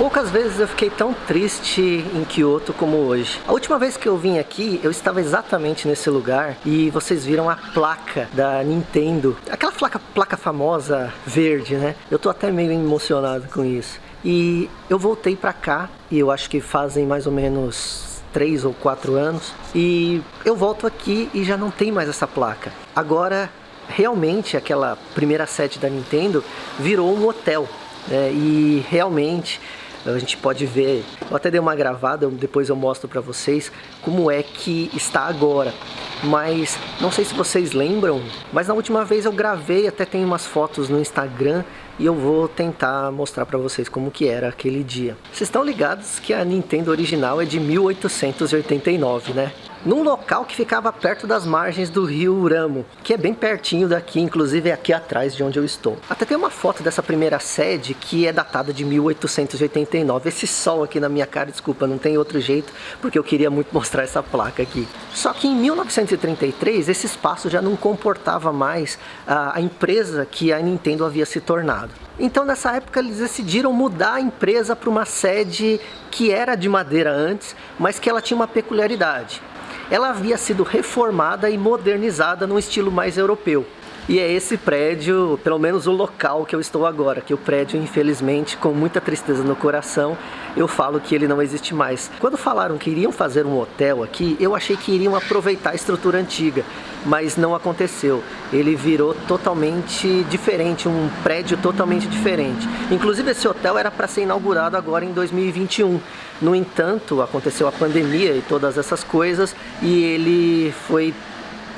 Poucas vezes eu fiquei tão triste em Kyoto como hoje. A última vez que eu vim aqui, eu estava exatamente nesse lugar e vocês viram a placa da Nintendo. Aquela placa, placa famosa verde, né? Eu tô até meio emocionado com isso. E eu voltei pra cá e eu acho que fazem mais ou menos três ou quatro anos e eu volto aqui e já não tem mais essa placa. Agora realmente aquela primeira sede da Nintendo virou um hotel né? e realmente a gente pode ver, eu até dei uma gravada, depois eu mostro para vocês como é que está agora. Mas não sei se vocês lembram, mas na última vez eu gravei, até tem umas fotos no Instagram e eu vou tentar mostrar para vocês como que era aquele dia. Vocês estão ligados que a Nintendo original é de 1889, né? Num local que ficava perto das margens do rio Uramo, que é bem pertinho daqui, inclusive é aqui atrás de onde eu estou. Até tem uma foto dessa primeira sede que é datada de 1889. Esse sol aqui na minha cara, desculpa, não tem outro jeito, porque eu queria muito mostrar essa placa aqui. Só que em 1933 esse espaço já não comportava mais a, a empresa que a Nintendo havia se tornado. Então nessa época eles decidiram mudar a empresa para uma sede que era de madeira antes, mas que ela tinha uma peculiaridade ela havia sido reformada e modernizada num estilo mais europeu. E é esse prédio, pelo menos o local que eu estou agora, que o prédio, infelizmente, com muita tristeza no coração, eu falo que ele não existe mais. Quando falaram que iriam fazer um hotel aqui, eu achei que iriam aproveitar a estrutura antiga, mas não aconteceu. Ele virou totalmente diferente, um prédio totalmente diferente. Inclusive esse hotel era para ser inaugurado agora em 2021. No entanto, aconteceu a pandemia e todas essas coisas e ele foi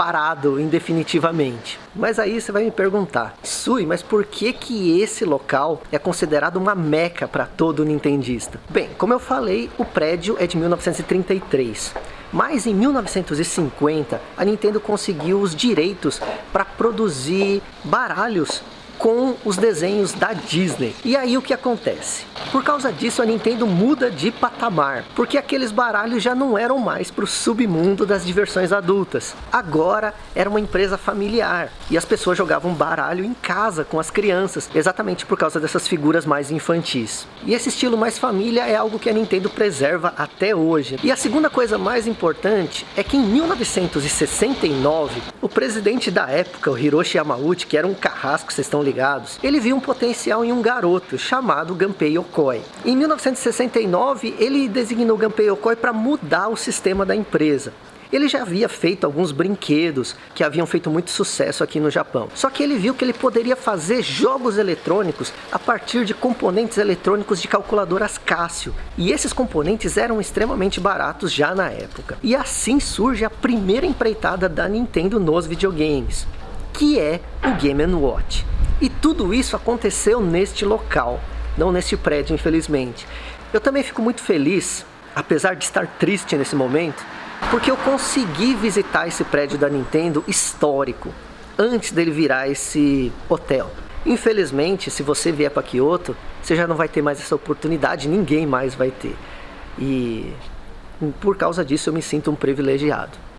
parado indefinitivamente. Mas aí você vai me perguntar, Sui, mas por que que esse local é considerado uma meca para todo nintendista? Bem, como eu falei, o prédio é de 1933. Mas em 1950, a Nintendo conseguiu os direitos para produzir baralhos com os desenhos da Disney. E aí o que acontece? Por causa disso a Nintendo muda de patamar, porque aqueles baralhos já não eram mais para o submundo das diversões adultas. Agora era uma empresa familiar e as pessoas jogavam baralho em casa com as crianças, exatamente por causa dessas figuras mais infantis. E esse estilo mais família é algo que a Nintendo preserva até hoje. E a segunda coisa mais importante é que em 1969, o presidente da época, o Hiroshi Yamauchi, que era um carrasco, vocês estão ligados, ele viu um potencial em um garoto chamado Gunpei Yokoi. Em 1969, ele designou Gunpei Yokoi para mudar o sistema da empresa. Ele já havia feito alguns brinquedos que haviam feito muito sucesso aqui no Japão. Só que ele viu que ele poderia fazer jogos eletrônicos a partir de componentes eletrônicos de calculadoras Casio. E esses componentes eram extremamente baratos já na época. E assim surge a primeira empreitada da Nintendo nos videogames, que é o Game Watch. E tudo isso aconteceu neste local não neste prédio, infelizmente. Eu também fico muito feliz, apesar de estar triste nesse momento, porque eu consegui visitar esse prédio da Nintendo histórico, antes dele virar esse hotel. Infelizmente, se você vier para Kyoto, você já não vai ter mais essa oportunidade, ninguém mais vai ter. E por causa disso eu me sinto um privilegiado.